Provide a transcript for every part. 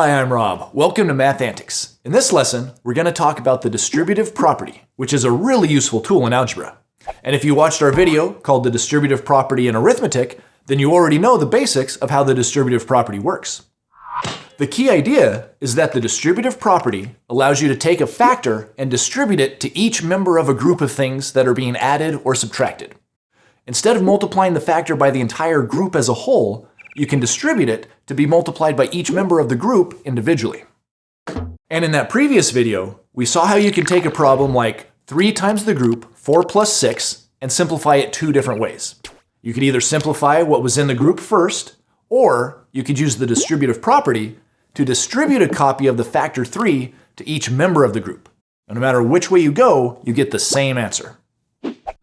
Hi, I'm Rob. Welcome to Math Antics. In this lesson, we're going to talk about the distributive property, which is a really useful tool in algebra. And if you watched our video called the distributive property in arithmetic, then you already know the basics of how the distributive property works. The key idea is that the distributive property allows you to take a factor and distribute it to each member of a group of things that are being added or subtracted. Instead of multiplying the factor by the entire group as a whole, you can distribute it to be multiplied by each member of the group individually. And in that previous video, we saw how you can take a problem like 3 times the group, 4 plus 6, and simplify it two different ways. You could either simplify what was in the group first, or you could use the distributive property to distribute a copy of the factor 3 to each member of the group. And no matter which way you go, you get the same answer.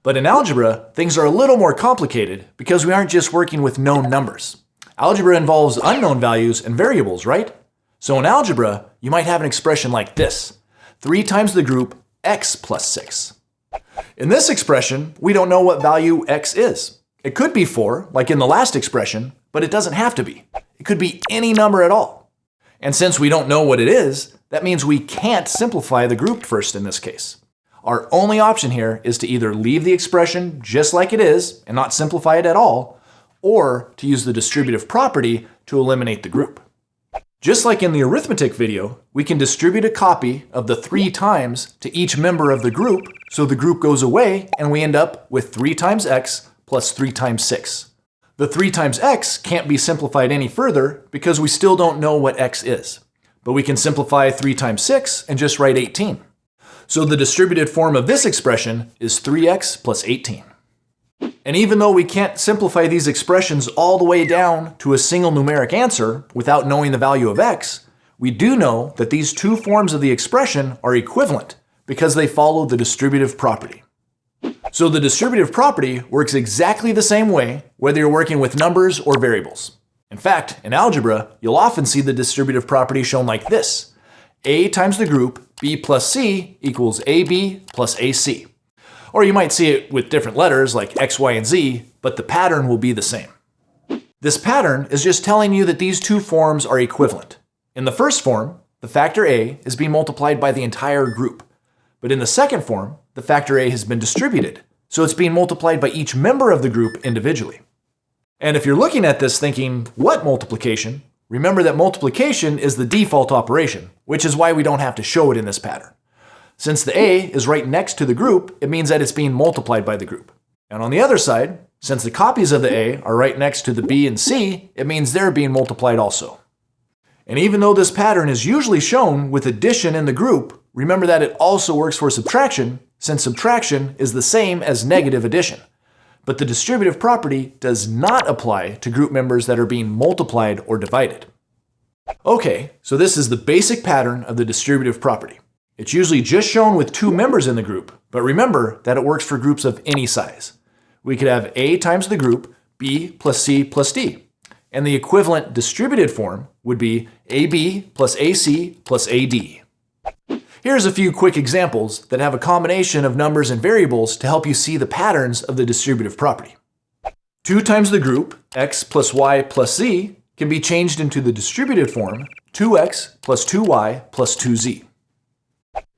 But in algebra, things are a little more complicated because we aren't just working with known numbers. Algebra involves unknown values and variables, right? So in algebra, you might have an expression like this. 3 times the group x plus 6. In this expression, we don't know what value x is. It could be 4, like in the last expression, but it doesn't have to be. It could be any number at all. And since we don't know what it is, that means we can't simplify the group first in this case. Our only option here is to either leave the expression just like it is and not simplify it at all, or to use the distributive property to eliminate the group. Just like in the arithmetic video, we can distribute a copy of the 3 times to each member of the group, so the group goes away and we end up with 3 times x plus 3 times 6. The 3 times x can't be simplified any further because we still don't know what x is. But we can simplify 3 times 6 and just write 18. So the distributed form of this expression is 3x plus 18. And even though we can't simplify these expressions all the way down to a single numeric answer without knowing the value of x, we do know that these two forms of the expression are equivalent because they follow the distributive property. So the distributive property works exactly the same way whether you're working with numbers or variables. In fact, in algebra, you'll often see the distributive property shown like this. A times the group B plus C equals AB plus AC. Or you might see it with different letters like X, Y, and Z, but the pattern will be the same. This pattern is just telling you that these two forms are equivalent. In the first form, the factor A is being multiplied by the entire group. But in the second form, the factor A has been distributed, so it's being multiplied by each member of the group individually. And if you're looking at this thinking, what multiplication? Remember that multiplication is the default operation, which is why we don't have to show it in this pattern. Since the A is right next to the group, it means that it's being multiplied by the group. And on the other side, since the copies of the A are right next to the B and C, it means they're being multiplied also. And even though this pattern is usually shown with addition in the group, remember that it also works for subtraction, since subtraction is the same as negative addition. But the distributive property does not apply to group members that are being multiplied or divided. Okay, so this is the basic pattern of the distributive property. It's usually just shown with two members in the group, but remember that it works for groups of any size. We could have A times the group B plus C plus D, and the equivalent distributed form would be AB plus AC plus AD. Here's a few quick examples that have a combination of numbers and variables to help you see the patterns of the distributive property. 2 times the group, x plus y plus z, can be changed into the distributed form 2x plus 2y plus 2z.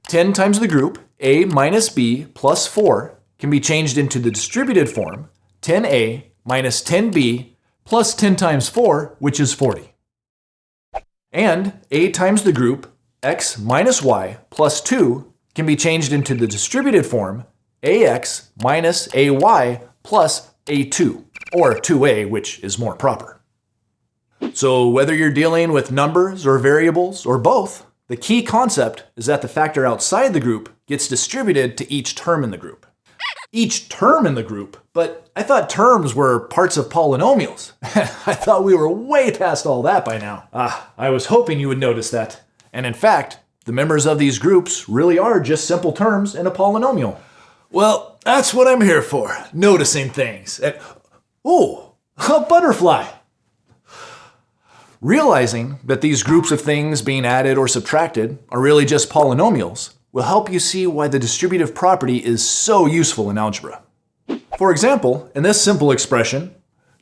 10 times the group, a minus b plus 4, can be changed into the distributed form 10a minus 10b plus 10 times 4, which is 40. And a times the group x minus y plus 2 can be changed into the distributed form ax minus ay plus a2, or 2a, which is more proper. So whether you're dealing with numbers or variables or both, the key concept is that the factor outside the group gets distributed to each term in the group. Each term in the group, but I thought terms were parts of polynomials. I thought we were way past all that by now. Ah, I was hoping you would notice that. And in fact, the members of these groups really are just simple terms in a polynomial. Well, that's what I'm here for, noticing things. And, ooh, a butterfly. Realizing that these groups of things being added or subtracted are really just polynomials will help you see why the distributive property is so useful in algebra. For example, in this simple expression,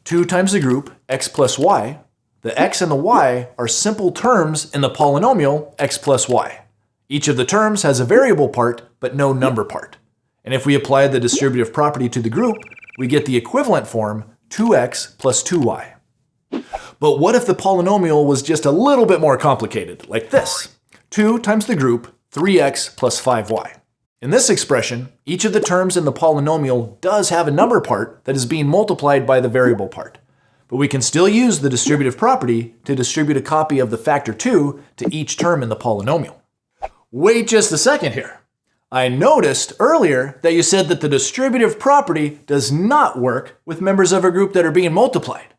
2 times the group x plus y, the x and the y are simple terms in the polynomial x plus y. Each of the terms has a variable part, but no number part. And if we apply the distributive property to the group, we get the equivalent form 2x plus 2y. But what if the polynomial was just a little bit more complicated, like this? 2 times the group, 3x plus 5y. In this expression, each of the terms in the polynomial does have a number part that is being multiplied by the variable part. But we can still use the distributive property to distribute a copy of the factor 2 to each term in the polynomial. Wait just a second here. I noticed earlier that you said that the distributive property does not work with members of a group that are being multiplied.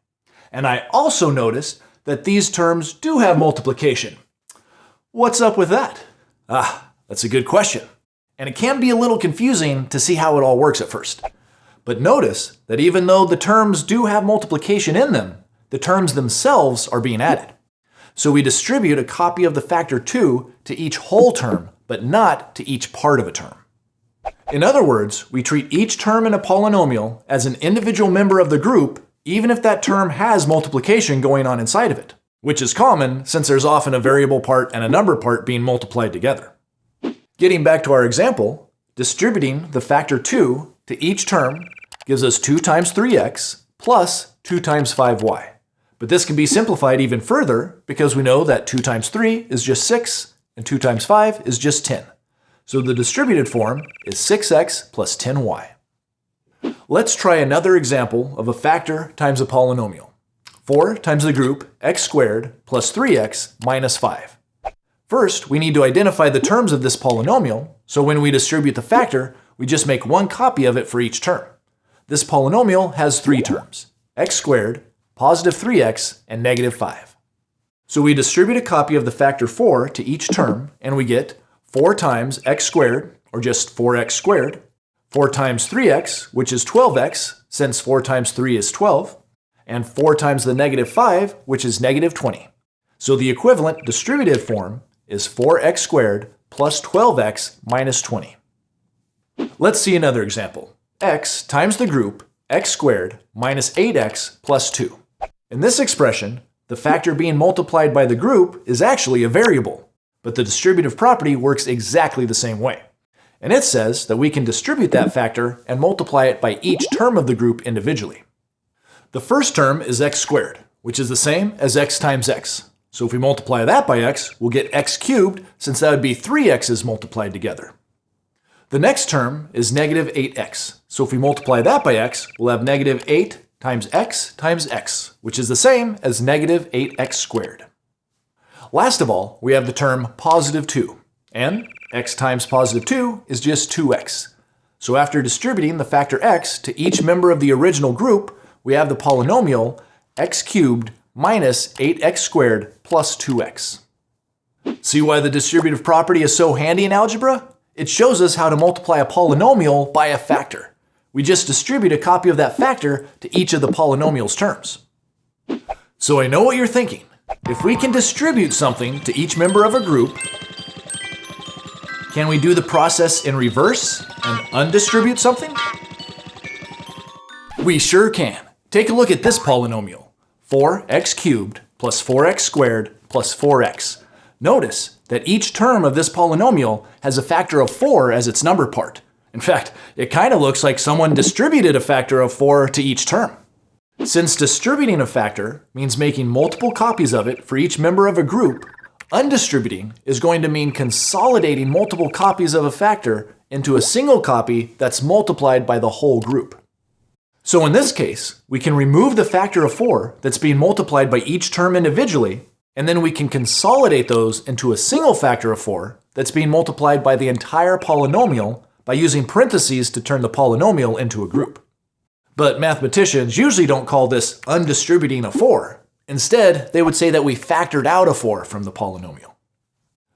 And I also noticed that these terms do have multiplication. What's up with that? Ah, that's a good question. And it can be a little confusing to see how it all works at first. But notice that even though the terms do have multiplication in them, the terms themselves are being added. So we distribute a copy of the factor 2 to each whole term, but not to each part of a term. In other words, we treat each term in a polynomial as an individual member of the group, even if that term has multiplication going on inside of it, which is common since there's often a variable part and a number part being multiplied together. Getting back to our example, distributing the factor 2 to each term gives us 2 times 3x plus 2 times 5y. But this can be simplified even further because we know that 2 times 3 is just 6 and 2 times 5 is just 10. So the distributed form is 6x plus 10y. Let's try another example of a factor times a polynomial. 4 times the group x squared plus 3x minus 5. First, we need to identify the terms of this polynomial, so when we distribute the factor, we just make one copy of it for each term. This polynomial has three terms, x squared positive 3x, and negative 5. So we distribute a copy of the factor 4 to each term, and we get 4 times x squared, or just 4x squared, 4 times 3x, which is 12x, since 4 times 3 is 12, and 4 times the negative 5, which is negative 20. So the equivalent distributive form is 4x squared plus 12x minus 20. Let's see another example. x times the group x squared minus 8x plus 2. In this expression, the factor being multiplied by the group is actually a variable, but the distributive property works exactly the same way. And it says that we can distribute that factor and multiply it by each term of the group individually. The first term is x squared, which is the same as x times x. So if we multiply that by x, we'll get x cubed, since that would be 3x's multiplied together. The next term is negative 8x. So if we multiply that by x, we'll have negative 8 times x times x, which is the same as negative 8x squared. Last of all, we have the term positive 2, and x times positive 2 is just 2x. So after distributing the factor x to each member of the original group, we have the polynomial x cubed minus 8x squared plus 2x. See why the distributive property is so handy in algebra? It shows us how to multiply a polynomial by a factor. We just distribute a copy of that factor to each of the polynomial's terms. So I know what you're thinking. If we can distribute something to each member of a group, can we do the process in reverse and undistribute something? We sure can. Take a look at this polynomial. 4x cubed plus 4x squared plus 4x. Notice that each term of this polynomial has a factor of 4 as its number part. In fact, it kind of looks like someone distributed a factor of 4 to each term. Since distributing a factor means making multiple copies of it for each member of a group, undistributing is going to mean consolidating multiple copies of a factor into a single copy that's multiplied by the whole group. So in this case, we can remove the factor of 4 that's being multiplied by each term individually, and then we can consolidate those into a single factor of 4 that's being multiplied by the entire polynomial by using parentheses to turn the polynomial into a group. But mathematicians usually don't call this undistributing a 4. Instead, they would say that we factored out a 4 from the polynomial.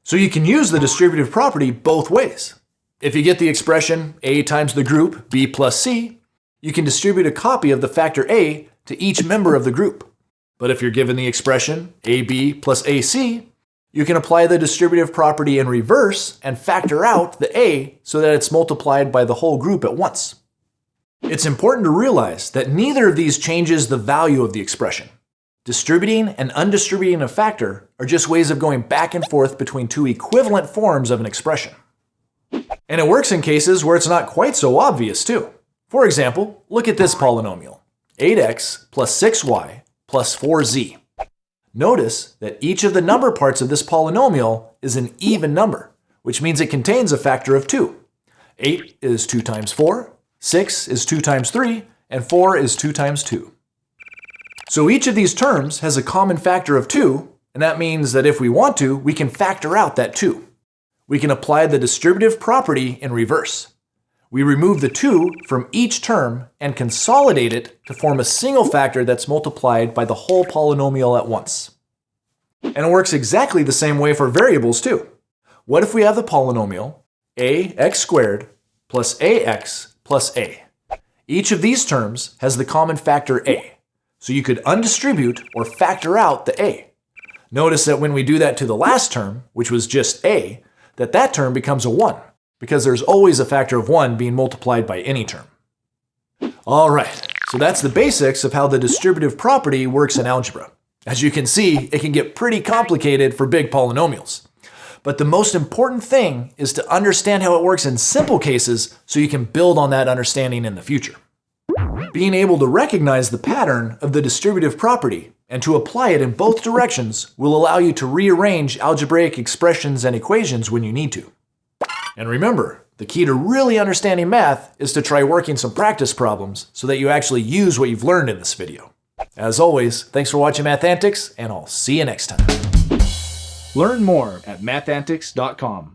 So you can use the distributive property both ways. If you get the expression a times the group b plus c, you can distribute a copy of the factor a to each member of the group. But if you're given the expression ab plus ac, you can apply the distributive property in reverse and factor out the a so that it's multiplied by the whole group at once. It's important to realize that neither of these changes the value of the expression. Distributing and undistributing a factor are just ways of going back and forth between two equivalent forms of an expression. And it works in cases where it's not quite so obvious too. For example, look at this polynomial, 8x plus 6y plus 4z. Notice that each of the number parts of this polynomial is an even number, which means it contains a factor of 2. 8 is 2 times 4, 6 is 2 times 3, and 4 is 2 times 2. So each of these terms has a common factor of 2, and that means that if we want to, we can factor out that 2. We can apply the distributive property in reverse. We remove the 2 from each term and consolidate it to form a single factor that's multiplied by the whole polynomial at once. And it works exactly the same way for variables too. What if we have the polynomial ax squared plus ax plus a? Each of these terms has the common factor a. So you could undistribute or factor out the a. Notice that when we do that to the last term, which was just a, that that term becomes a 1, because there's always a factor of 1 being multiplied by any term. Alright, so that's the basics of how the distributive property works in algebra. As you can see, it can get pretty complicated for big polynomials. But the most important thing is to understand how it works in simple cases so you can build on that understanding in the future. Being able to recognize the pattern of the distributive property and to apply it in both directions will allow you to rearrange algebraic expressions and equations when you need to. And remember, the key to really understanding math is to try working some practice problems so that you actually use what you've learned in this video. As always, thanks for watching Math Antics, and I'll see you next time. Learn more at mathantics.com.